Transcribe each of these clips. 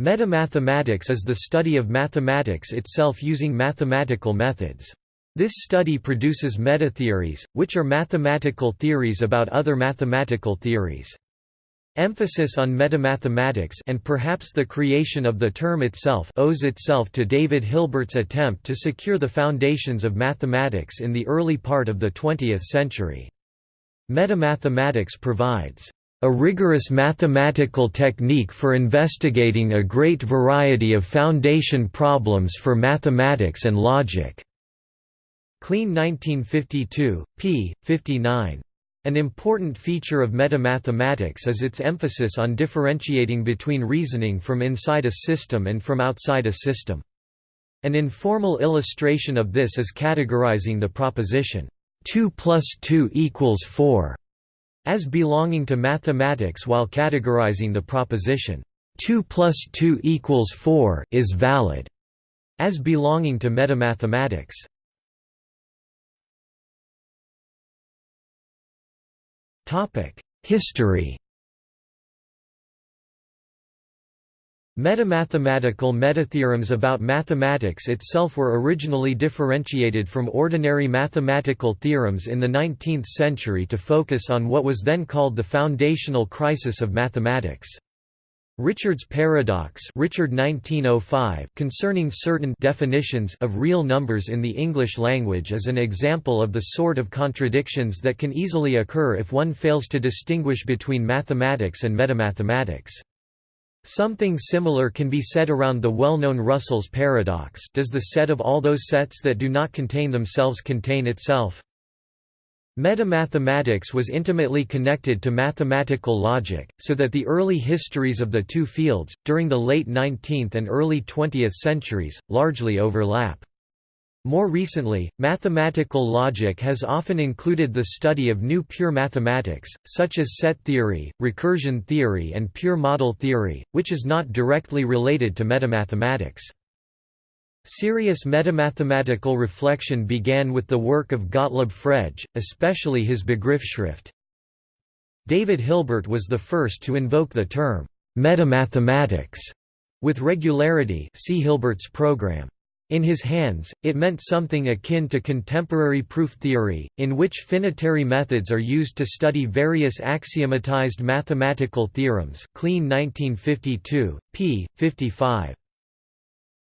Metamathematics is the study of mathematics itself using mathematical methods. This study produces metatheories, which are mathematical theories about other mathematical theories. Emphasis on metamathematics and perhaps the creation of the term itself owes itself to David Hilbert's attempt to secure the foundations of mathematics in the early part of the 20th century. Metamathematics provides a rigorous mathematical technique for investigating a great variety of foundation problems for mathematics and logic." Kleene 1952, p. 59. An important feature of metamathematics is its emphasis on differentiating between reasoning from inside a system and from outside a system. An informal illustration of this is categorizing the proposition, 2 plus 2 equals 4 as belonging to mathematics while categorizing the proposition 2 plus 2 equals 4 is valid as belonging to metamathematics. History Metamathematical metatheorems about mathematics itself were originally differentiated from ordinary mathematical theorems in the 19th century to focus on what was then called the foundational crisis of mathematics. Richard's paradox Richard 1905 concerning certain definitions of real numbers in the English language is an example of the sort of contradictions that can easily occur if one fails to distinguish between mathematics and metamathematics. Something similar can be said around the well-known Russell's paradox does the set of all those sets that do not contain themselves contain itself? Metamathematics was intimately connected to mathematical logic, so that the early histories of the two fields, during the late 19th and early 20th centuries, largely overlap. More recently, mathematical logic has often included the study of new pure mathematics, such as set theory, recursion theory and pure model theory, which is not directly related to metamathematics. Serious metamathematical reflection began with the work of Gottlob Frege, especially his Begriffsschrift. David Hilbert was the first to invoke the term, metamathematics, with regularity see Hilbert's program. In his hands, it meant something akin to contemporary proof theory, in which finitary methods are used to study various axiomatized mathematical theorems Kleene 1952, p. 55.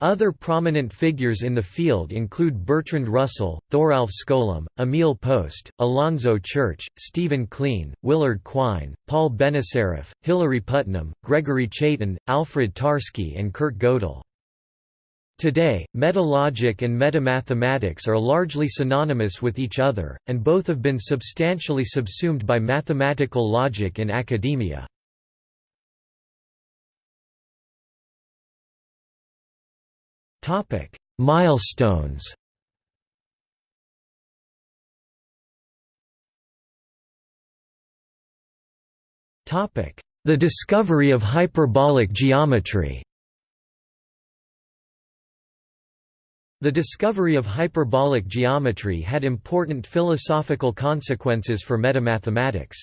Other prominent figures in the field include Bertrand Russell, Thoralf Skolem, Emil Post, Alonzo Church, Stephen Kleene, Willard Quine, Paul Benacerraf, Hilary Putnam, Gregory Chaitin, Alfred Tarski and Kurt Gödel. Today, metalogic and metamathematics are largely synonymous with each other, and both have been substantially subsumed by mathematical logic in academia. Milestones The discovery of hyperbolic geometry The discovery of hyperbolic geometry had important philosophical consequences for metamathematics.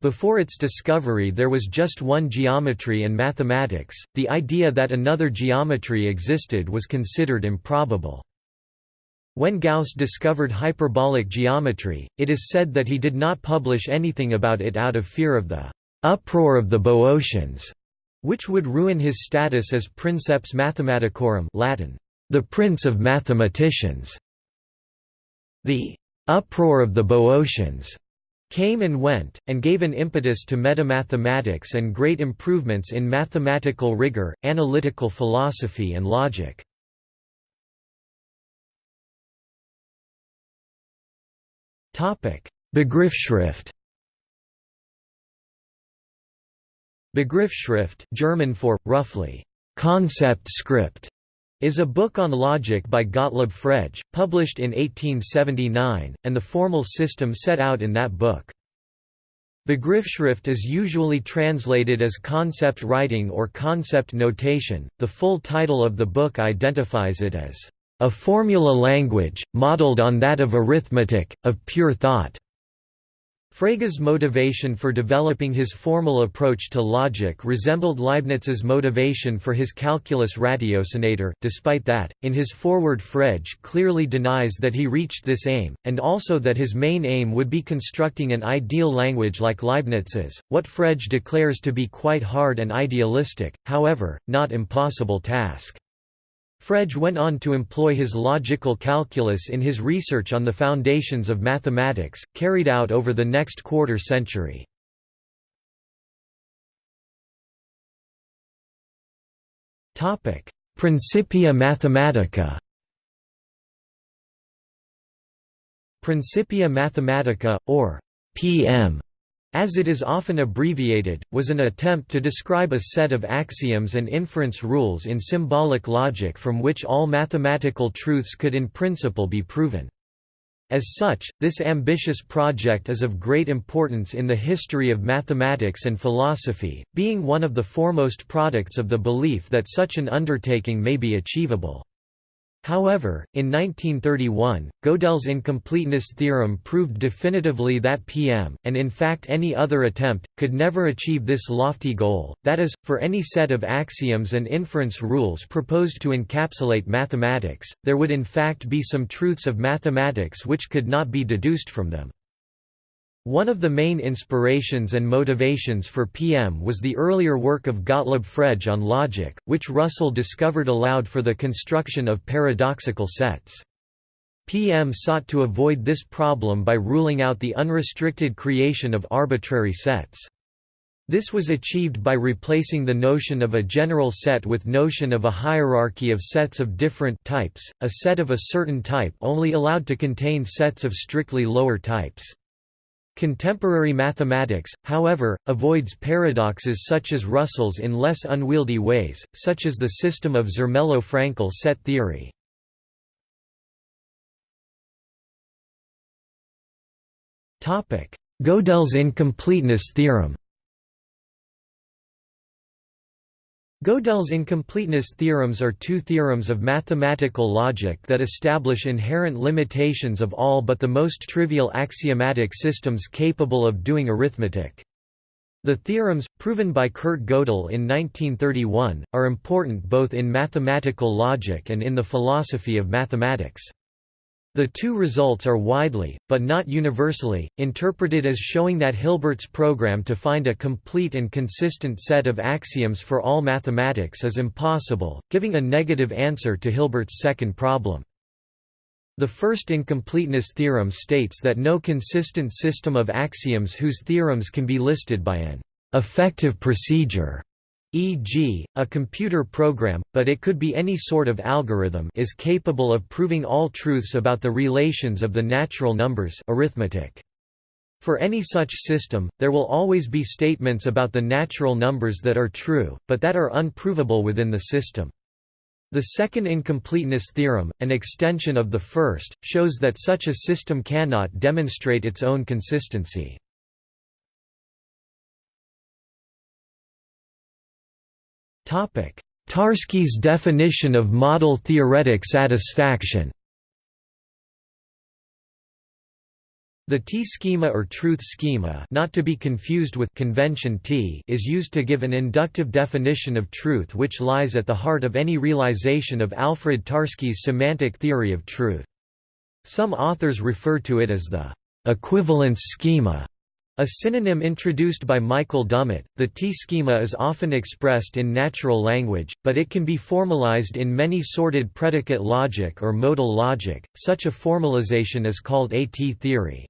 Before its discovery there was just one geometry in mathematics, the idea that another geometry existed was considered improbable. When Gauss discovered hyperbolic geometry, it is said that he did not publish anything about it out of fear of the «uproar of the Boeotians», which would ruin his status as princeps mathematicorum Latin, the prince of mathematicians. The uproar of the Boeotians came and went, and gave an impetus to metamathematics and great improvements in mathematical rigor, analytical philosophy and logic. Begriffsschrift Begriffsschrift German for, roughly, concept script is a book on logic by Gottlob Frege, published in 1879, and the formal system set out in that book. Begriffsschrift is usually translated as concept writing or concept notation. The full title of the book identifies it as a formula language, modeled on that of arithmetic, of pure thought. Frege's motivation for developing his formal approach to logic resembled Leibniz's motivation for his calculus ratiocinator, despite that, in his foreword Frege clearly denies that he reached this aim, and also that his main aim would be constructing an ideal language like Leibniz's, what Frege declares to be quite hard and idealistic, however, not impossible task. Frege went on to employ his logical calculus in his research on the foundations of mathematics, carried out over the next quarter century. Principia Mathematica Principia Mathematica, or PM, as it is often abbreviated, was an attempt to describe a set of axioms and inference rules in symbolic logic from which all mathematical truths could in principle be proven. As such, this ambitious project is of great importance in the history of mathematics and philosophy, being one of the foremost products of the belief that such an undertaking may be achievable. However, in 1931, Gödel's incompleteness theorem proved definitively that PM, and in fact any other attempt, could never achieve this lofty goal, that is, for any set of axioms and inference rules proposed to encapsulate mathematics, there would in fact be some truths of mathematics which could not be deduced from them. One of the main inspirations and motivations for PM was the earlier work of Gottlob Frege on logic, which Russell discovered allowed for the construction of paradoxical sets. PM sought to avoid this problem by ruling out the unrestricted creation of arbitrary sets. This was achieved by replacing the notion of a general set with notion of a hierarchy of sets of different types, a set of a certain type only allowed to contain sets of strictly lower types. Contemporary mathematics, however, avoids paradoxes such as Russell's in less unwieldy ways, such as the system of Zermelo-Fraenkel set theory. Gödel's incompleteness theorem Gödel's incompleteness theorems are two theorems of mathematical logic that establish inherent limitations of all but the most trivial axiomatic systems capable of doing arithmetic. The theorems, proven by Kurt Gödel in 1931, are important both in mathematical logic and in the philosophy of mathematics. The two results are widely, but not universally, interpreted as showing that Hilbert's program to find a complete and consistent set of axioms for all mathematics is impossible, giving a negative answer to Hilbert's second problem. The first incompleteness theorem states that no consistent system of axioms whose theorems can be listed by an effective procedure e.g., a computer program, but it could be any sort of algorithm is capable of proving all truths about the relations of the natural numbers arithmetic. For any such system, there will always be statements about the natural numbers that are true, but that are unprovable within the system. The second incompleteness theorem, an extension of the first, shows that such a system cannot demonstrate its own consistency. Tarski's definition of model theoretic satisfaction. The T-schema or truth schema not to be confused with convention T is used to give an inductive definition of truth which lies at the heart of any realization of Alfred Tarski's semantic theory of truth. Some authors refer to it as the equivalence schema a synonym introduced by Michael Dummett, the T-schema is often expressed in natural language, but it can be formalized in many sorted predicate logic or modal logic. Such a formalization is called a T-theory.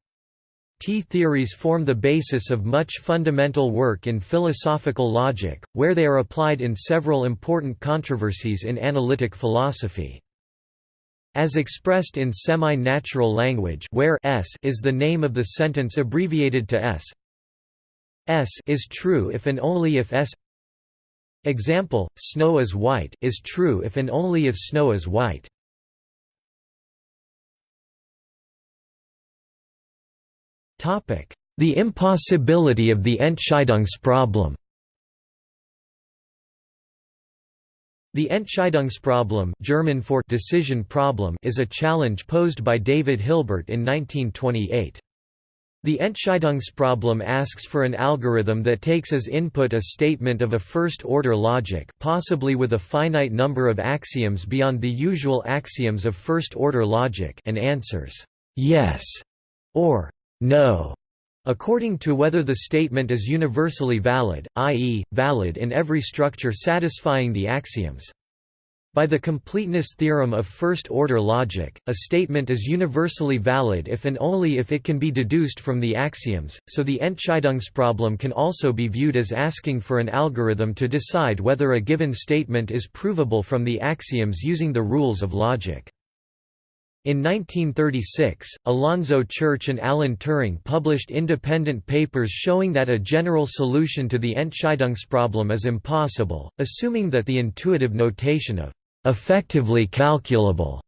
T-theories form the basis of much fundamental work in philosophical logic, where they are applied in several important controversies in analytic philosophy. As expressed in semi-natural language where s is the name of the sentence abbreviated to s s is true if and only if s Example, snow is white is true if and only if snow is white. topic The impossibility of the Entscheidungsproblem The Entscheidungsproblem German for decision problem is a challenge posed by David Hilbert in 1928. The Entscheidungsproblem asks for an algorithm that takes as input a statement of a first-order logic possibly with a finite number of axioms beyond the usual axioms of first-order logic and answers «yes» or «no» according to whether the statement is universally valid, i.e., valid in every structure satisfying the axioms. By the completeness theorem of first-order logic, a statement is universally valid if and only if it can be deduced from the axioms, so the Entscheidungsproblem can also be viewed as asking for an algorithm to decide whether a given statement is provable from the axioms using the rules of logic. In 1936, Alonzo Church and Alan Turing published independent papers showing that a general solution to the Entscheidungsproblem is impossible, assuming that the intuitive notation of effectively calculable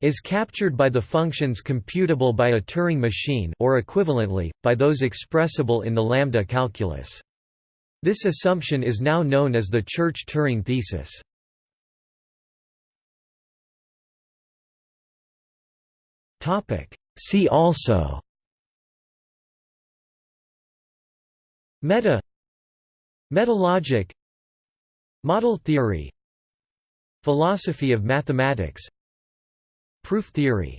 is captured by the functions computable by a Turing machine or equivalently, by those expressible in the lambda calculus. This assumption is now known as the Church-Turing thesis. See also Meta Metalogic Model theory Philosophy of mathematics Proof theory